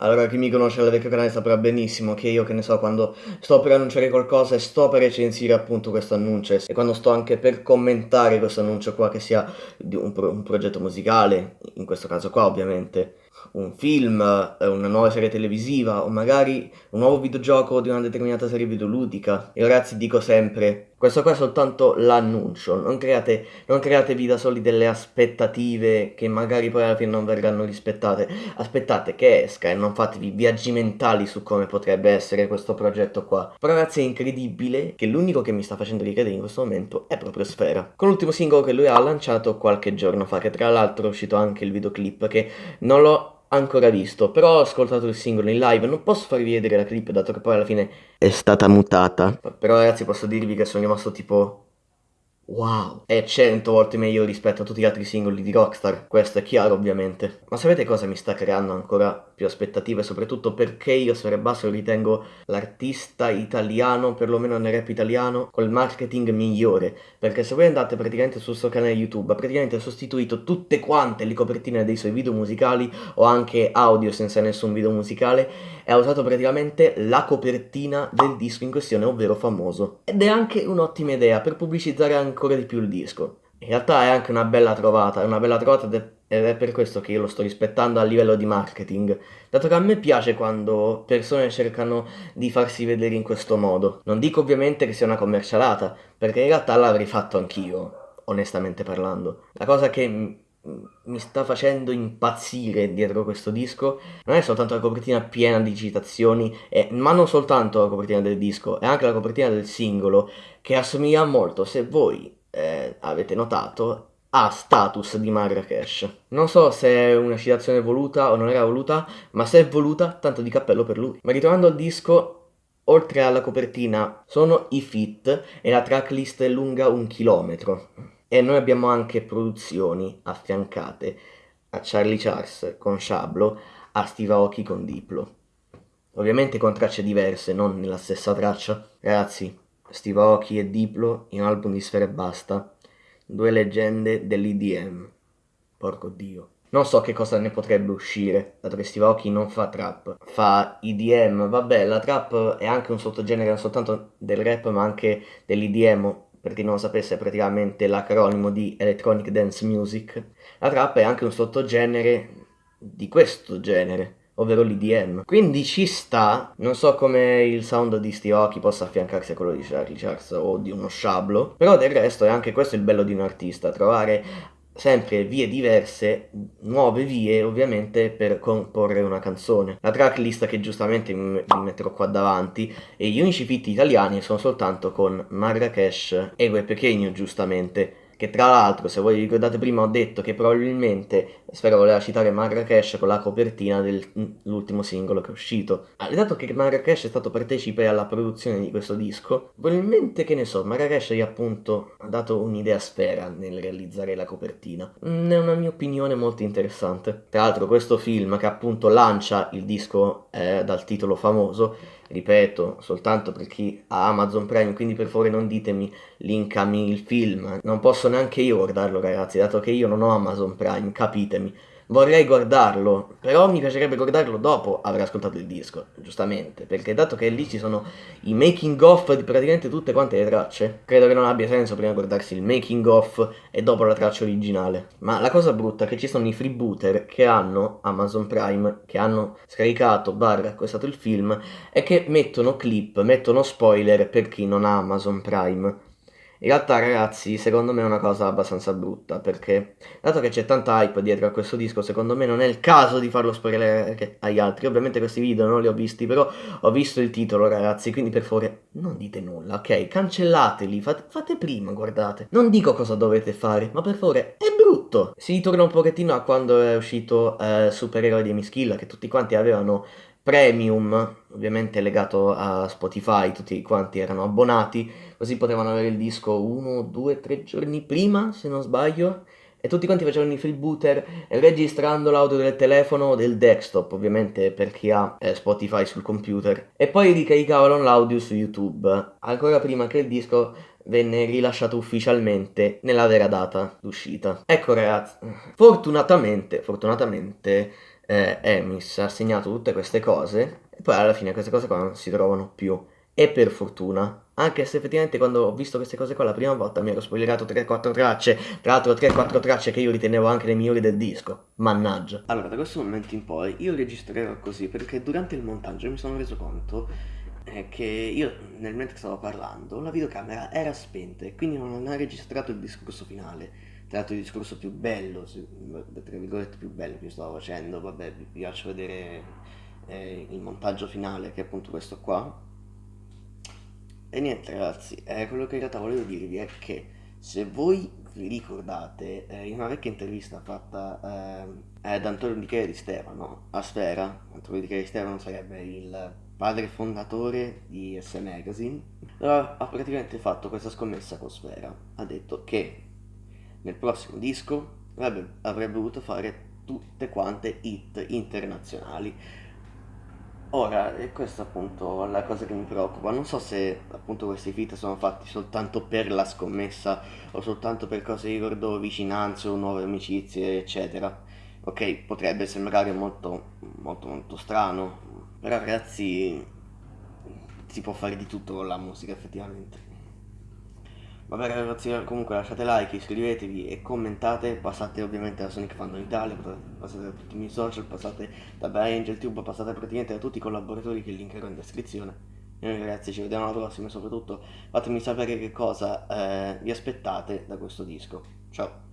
Allora, chi mi conosce dal vecchio canale saprà benissimo che io, che ne so, quando sto per annunciare qualcosa e sto per recensire appunto questo annuncio. E quando sto anche per commentare questo annuncio qua, che sia un, pro un progetto musicale, in questo caso qua ovviamente, un film, eh, una nuova serie televisiva o magari un nuovo videogioco di una determinata serie videoludica. Io ragazzi dico sempre, questo qua è soltanto l'annuncio, non, non createvi da soli delle aspettative che magari poi alla fine non verranno rispettate. Aspettate che esca e non fatevi viaggi mentali su come potrebbe essere questo progetto qua. Però ragazzi è incredibile che l'unico che mi sta facendo ricredere in questo momento è proprio Sfera. Con l'ultimo singolo che lui ha lanciato qualche giorno fa, che tra l'altro è uscito anche il videoclip, che non l'ho ancora visto, però ho ascoltato il singolo in live, non posso farvi vedere la clip dato che poi alla fine è stata mutata. Però ragazzi posso dirvi che sono rimasto tipo Wow, è cento volte meglio rispetto a tutti gli altri singoli di Rockstar, questo è chiaro ovviamente. Ma sapete cosa mi sta creando ancora più aspettative, soprattutto perché io Sfera Basso ritengo l'artista italiano, perlomeno nel rap italiano, col marketing migliore. Perché se voi andate praticamente sul suo canale YouTube, ha praticamente sostituito tutte quante le copertine dei suoi video musicali o anche audio senza nessun video musicale e ha usato praticamente la copertina del disco in questione, ovvero famoso. Ed è anche un'ottima idea per pubblicizzare ancora di più il disco. In realtà è anche una bella trovata, è una bella trovata ed è per questo che io lo sto rispettando a livello di marketing, dato che a me piace quando persone cercano di farsi vedere in questo modo. Non dico ovviamente che sia una commercialata, perché in realtà l'avrei fatto anch'io, onestamente parlando. La cosa che mi sta facendo impazzire dietro questo disco non è soltanto la copertina piena di citazioni, eh, ma non soltanto la copertina del disco, è anche la copertina del singolo che assomiglia molto, se voi eh, avete notato, a Status di Marrakesh. Non so se è una citazione voluta o non era voluta, ma se è voluta, tanto di cappello per lui. Ma ritornando al disco, oltre alla copertina, sono i fit e la tracklist è lunga un chilometro. E noi abbiamo anche produzioni affiancate a Charlie Charles con Shablo, a Steve Aoki con Diplo. Ovviamente con tracce diverse, non nella stessa traccia. Ragazzi, Steve Aoki e Diplo in un album di Sfera e Basta. Due leggende dell'IDM. Porco dio. Non so che cosa ne potrebbe uscire, dato che Steve Aoki non fa trap, fa IDM, vabbè la trap è anche un sottogenere non soltanto del rap ma anche dell'IDM, per chi non lo sapesse è praticamente l'acronimo di Electronic Dance Music, la trap è anche un sottogenere di questo genere, ovvero l'IDM. Quindi ci sta, non so come il sound di Steve Aoki possa affiancarsi a quello di Charlie Charles o di uno sciablo, però del resto è anche questo il bello di un artista, trovare sempre vie diverse, nuove vie ovviamente per comporre una canzone. La tracklist che giustamente vi metterò qua davanti e gli unici fit italiani sono soltanto con Marrakesh e Gue Pequeño giustamente che tra l'altro se voi ricordate prima ho detto che probabilmente Sfera voleva citare Marrakesh con la copertina dell'ultimo singolo che è uscito. Ah, dato che Marrakesh è stato partecipe alla produzione di questo disco, probabilmente che ne so, Marrakesh gli ha appunto dato un'idea Sfera nel realizzare la copertina. Mm, è una mia opinione molto interessante. Tra l'altro questo film che appunto lancia il disco eh, dal titolo famoso ripeto, soltanto per chi ha Amazon Prime, quindi per favore non ditemi linkami il film, non posso neanche io guardarlo ragazzi, dato che io non ho Amazon Prime, capitemi. Vorrei guardarlo, però mi piacerebbe guardarlo dopo aver ascoltato il disco, giustamente, perché dato che lì ci sono i making of di praticamente tutte quante le tracce, credo che non abbia senso prima guardarsi il making of e dopo la traccia originale. Ma la cosa brutta è che ci sono i freebooter che hanno Amazon Prime, che hanno scaricato, barra, acquistato il film, e che mettono clip, mettono spoiler per chi non ha Amazon Prime. In realtà ragazzi, secondo me è una cosa abbastanza brutta, perché dato che c'è tanta hype dietro a questo disco, secondo me non è il caso di farlo spoilerare agli altri. Ovviamente questi video non li ho visti, però ho visto il titolo ragazzi, quindi per favore non dite nulla, ok? Cancellateli, fate, fate prima, guardate. Non dico cosa dovete fare, ma per favore è brutto. Si ritorna un pochettino a quando è uscito eh, Supereroe di Mischilla, che tutti quanti avevano premium, ovviamente legato a Spotify, tutti quanti erano abbonati, così potevano avere il disco uno, due, tre giorni prima, se non sbaglio, e tutti quanti facevano i freebooter registrando l'audio del telefono o del desktop, ovviamente per chi ha eh, Spotify sul computer, e poi ricaricavano l'audio su YouTube, ancora prima che il disco venne rilasciato ufficialmente nella vera data d'uscita. Ecco ragazzi, fortunatamente, fortunatamente eh, Emis ha segnato tutte queste cose e poi alla fine queste cose qua non si trovano più. E per fortuna, anche se effettivamente quando ho visto queste cose qua la prima volta mi ero spoilerato 3-4 tracce, tra l'altro 3-4 tracce che io ritenevo anche le migliori del disco, mannaggia. Allora, da questo momento in poi io registrerò così perché durante il montaggio mi sono reso conto eh, che io nel mentre stavo parlando la videocamera era spenta e quindi non ha registrato il discorso finale tra l'altro il discorso più bello, tra virgolette più bello che io stavo facendo, vabbè vi faccio vedere eh, il montaggio finale che è appunto questo qua. E niente ragazzi, eh, quello che in realtà volevo dirvi è che se voi vi ricordate eh, in una vecchia intervista fatta eh, ad Antonio Di Chele di Stefano a Sfera, Antonio Di Chele di Stefano sarebbe il padre fondatore di S Magazine, ha praticamente fatto questa scommessa con Sfera, ha detto che nel prossimo disco avrebbe, avrebbe voluto fare tutte quante hit internazionali Ora, e questa appunto è la cosa che mi preoccupa, non so se appunto questi feat sono fatti soltanto per la scommessa o soltanto per cose di ricordo vicinanze o nuove amicizie, eccetera. Ok, potrebbe sembrare molto, molto, molto strano, però ragazzi si può fare di tutto con la musica effettivamente. Vabbè ragazzi, comunque lasciate like, iscrivetevi e commentate, passate ovviamente da Sonic Fandom Italia, passate da tutti i miei social, passate da ByAngelTube, passate praticamente da tutti i collaboratori che linkerò in descrizione. E noi ragazzi ci vediamo alla prossima e soprattutto fatemi sapere che cosa eh, vi aspettate da questo disco. Ciao!